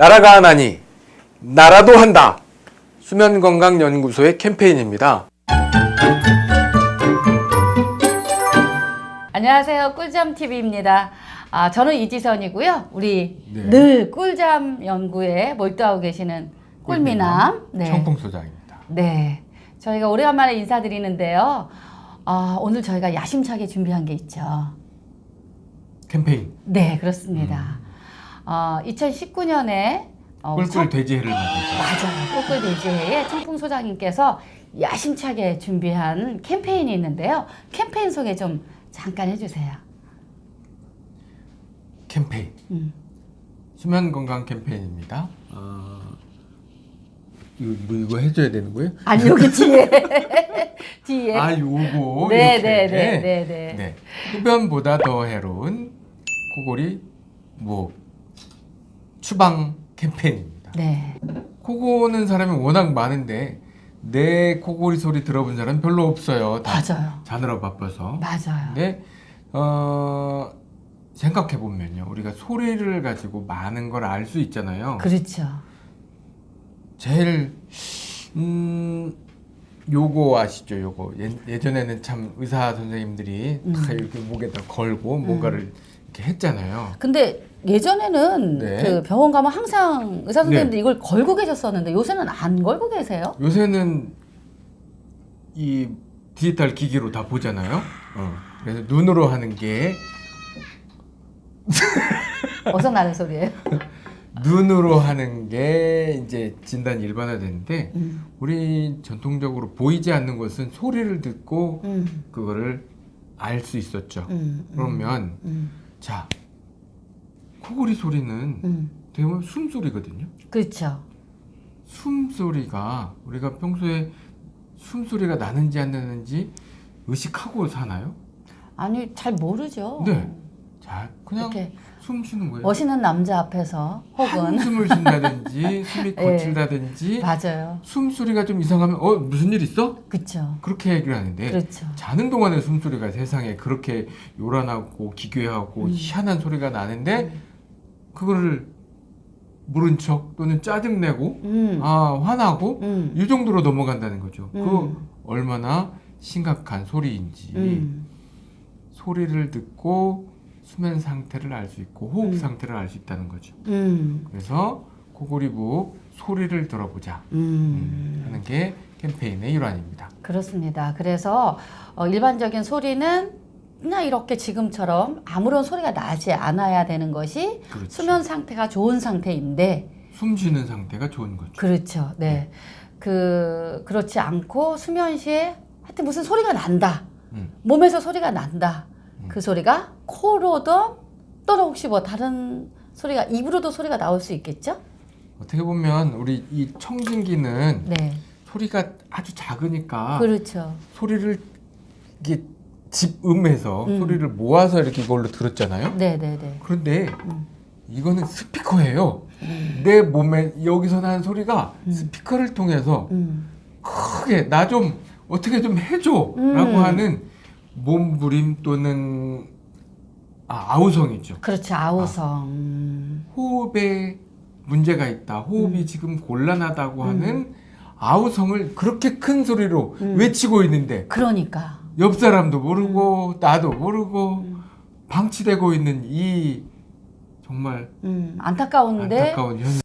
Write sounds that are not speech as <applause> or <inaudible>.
나라가 하나니 나라도 한다. 수면건강연구소의 캠페인입니다. 안녕하세요. 꿀잠TV입니다. 아, 저는 이지선이고요. 우리 네. 늘 꿀잠 연구에 몰두하고 계시는 꿀미남. 네. 청풍소장입니다. 네. 저희가 오래간만에 인사드리는데요. 아, 오늘 저희가 야심차게 준비한 게 있죠. 캠페인 네, 그렇습니다. 어, 2019년에 어, 꿀꿀 돼지해를 맞아서 맞아요. 꿀꿀 돼지회에 청풍 소장님께서 야심차게 준비한 캠페인이 있는데요. 캠페인 소개 좀 잠깐 해주세요. 캠페인 음. 수면 건강 캠페인입니다. 어, 이거, 뭐 이거 해줘야 되는 거예요? 아니 여기 뒤에 <laughs> 뒤에 아 요거 네, 이렇게. 네, 네, 네, 네. 네. 흡연보다 더 해로운 코골이 뭐 추방 캠페인입니다. 네. 코 고는 사람이 워낙 많은데 내 코골이 소리 들어본 사람 별로 없어요. 다 맞아요. 자느라 바빠서. 맞아요. 근데 어 생각해 보면요, 우리가 소리를 가지고 많은 걸 알 수 있잖아요. 그렇죠. 제일 음 요거 아시죠? 요거 예, 예전에는 참 의사 선생님들이 다 음. 이렇게 목에다 걸고 뭔가를 이렇게 했잖아요. 근데 예전에는 네. 그 병원 가면 항상 의사 선생님들이 이걸 걸고 계셨었는데 요새는 안 걸고 계세요? 요새는 이 디지털 기기로 다 보잖아요. 어. 그래서 눈으로 하는 게 <laughs> 어서 나는 소리예요. 눈으로 하는 게 이제 진단이 일반화되는데 음. 우리 전통적으로 보이지 않는 것은 소리를 듣고 음. 그거를 알 수 있었죠. 음. 그러면 음. 자 코골이 소리는 음. 대부분 숨소리거든요. 그렇죠. 숨소리가 우리가 평소에 숨소리가 나는지 안 나는지 의식하고 사나요? 아니 잘 모르죠. 네. 자 그냥 숨 쉬는 거예요. 멋있는 남자 앞에서 혹은 한숨을 <laughs> 쉰다든지 숨이 예. 거칠다든지 맞아요. 숨소리가 좀 이상하면 어 무슨 일 있어? 그렇죠. 그렇게 얘기를 하는데 그렇죠. 자는 동안에 숨소리가 세상에 그렇게 요란하고 기괴하고 음. 희한한 소리가 나는데 그거를 모른 척 또는 짜증내고 음. 아 화나고 음. 이 정도로 넘어간다는 거죠. 음. 그 얼마나 심각한 소리인지 음. 소리를 듣고 수면 상태를 알 수 있고 호흡 음. 상태를 알 수 있다는 거죠. 음. 그래서 코골이부 소리를 들어보자 음. 하는 게 캠페인의 일환입니다. 그렇습니다. 그래서 어, 일반적인 소리는 그냥 이렇게 지금처럼 아무런 소리가 나지 않아야 되는 것이 그렇죠. 수면 상태가 좋은 상태인데 숨 쉬는 상태가 좋은 거죠. 그렇죠. 네. 그 그렇지 않고 수면 시에 하여튼 무슨 소리가 난다. 음. 몸에서 소리가 난다. 음. 그 소리가 코로든 또는 혹시 뭐 다른 소리가 입으로도 소리가 나올 수 있겠죠? 어떻게 보면 우리 이 청진기는 네. 소리가 아주 작으니까 그렇죠. 소리를 이게 집음해서 음. 소리를 모아서 이렇게 이걸로 들었잖아요. 네, 네, 네. 그런데 음. 이거는 스피커예요. 내 몸에 여기서 나는 소리가 음. 스피커를 통해서 음. 크게 나 좀 어떻게 좀 해줘라고 음. 하는 몸부림 또는 아, 아우성이죠. 그렇죠. 아우성. 음. 호흡에 문제가 있다. 호흡이 음. 지금 곤란하다고 음. 하는 아우성을 그렇게 큰 소리로 음. 외치고 있는데 그러니까. 옆 사람도 모르고 나도 모르고 음. 방치되고 있는 이 정말 음, 안타까운데 안타까운 현실.